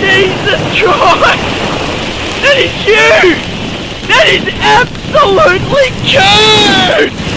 Jesus Christ! That is huge! That is absolutely huge!